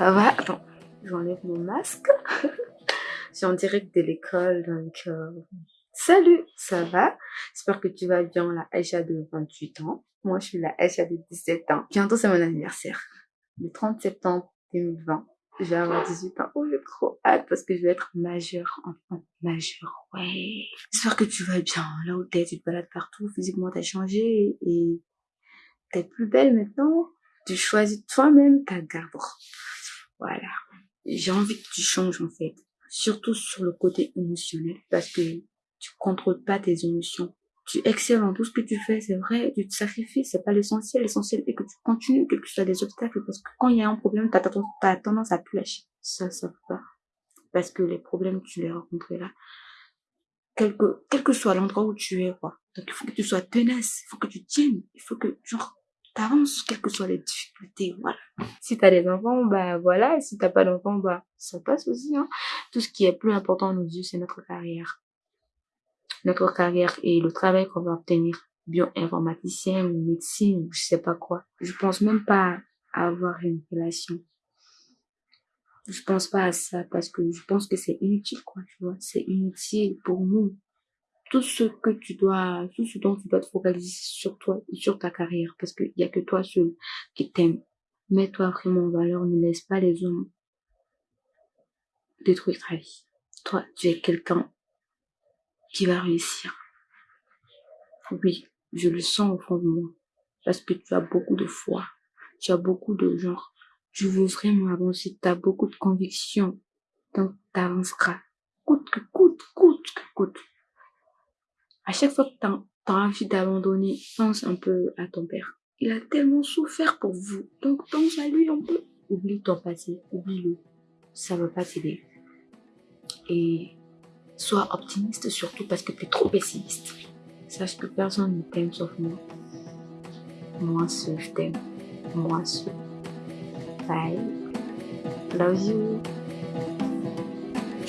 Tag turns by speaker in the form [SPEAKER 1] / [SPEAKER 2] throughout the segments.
[SPEAKER 1] Ça va? Attends, j'enlève mon masque. Je suis en direct de l'école, donc euh, salut, ça va? J'espère que tu vas bien, la Aïcha de 28 ans. Moi, je suis la Aïcha de 17 ans. Bientôt, c'est mon anniversaire. Le 30 septembre 2020, je vais avoir 18 ans. Oh, j'ai trop hâte parce que je vais être majeure, enfant majeure, ouais. J'espère que tu vas bien. Là où t'es, tu te balades partout. Physiquement, t'as changé et t'es plus belle maintenant tu choisis toi-même ta garde Voilà. J'ai envie que tu changes en fait. Surtout sur le côté émotionnel parce que tu contrôles pas tes émotions. Tu excelles en tout ce que tu fais, c'est vrai, tu te sacrifies, c'est pas l'essentiel. L'essentiel est que tu continues, quel que soit des obstacles, parce que quand il y a un problème, t'as as tendance à te lâcher. Ça, ça peut pas. Parce que les problèmes, tu les rencontres là. Quel que, quel que soit l'endroit où tu es, quoi. Donc, il faut que tu sois tenace, il faut que tu tiennes, il faut que, genre, t'avances, quelles que soient les difficultés, voilà. Si t'as des enfants, bah voilà, si t'as pas d'enfants, bah ça passe aussi, hein. Tout ce qui est plus important à nos yeux, c'est notre carrière. Notre carrière et le travail qu'on va obtenir. Bioinformaticien, médecine, je sais pas quoi. Je pense même pas à avoir une relation. Je pense pas à ça parce que je pense que c'est inutile, quoi, tu vois. C'est inutile pour nous tout ce que tu dois, tout ce dont tu dois te focaliser sur toi et sur ta carrière, parce qu'il y a que toi seul qui t'aime. Mets-toi vraiment en valeur, ne laisse pas les hommes détruire ta vie. Toi, tu es quelqu'un qui va réussir. Oui, je le sens au fond de moi, parce que tu as beaucoup de foi, tu as beaucoup de genre, tu veux vraiment avancer, tu as beaucoup de convictions, donc tu avanceras. Coûte que coûte, coûte que coûte à chaque fois que tu as, envie d'abandonner, pense un peu à ton père. Il a tellement souffert pour vous. Donc pense à lui un peu. Oublie ton passé, oublie-le. Ça ne va pas t'aider. Et sois optimiste surtout parce que tu es trop pessimiste. Sache que personne ne t'aime sauf moi. Moi seul, je t'aime. Moi seul. Bye. Love you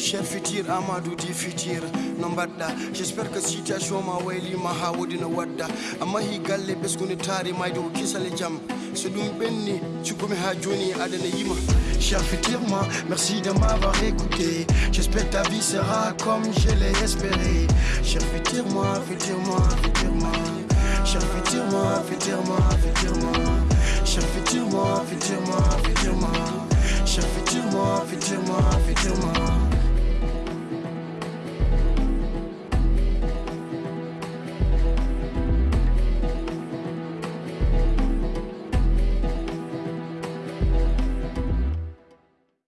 [SPEAKER 2] cher futur amadou di futur no mbaɗɗa j' espère que situation ma waylima ha wodino wadda. A mahi galle ɓesgude taari mayde ko kisale jaam so ɗum ɓenni cugomi ha joni adana yima. Cher futur moi merci de m'avoir écouté. J'espère ta vie sera comme je l'ai espéré. Cher futur moi futur moi futur moi cher futur moi futur moi futur moi cher futur moi futur moi futur moi cher futur moi futur moi futur moi